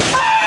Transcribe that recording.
Ah!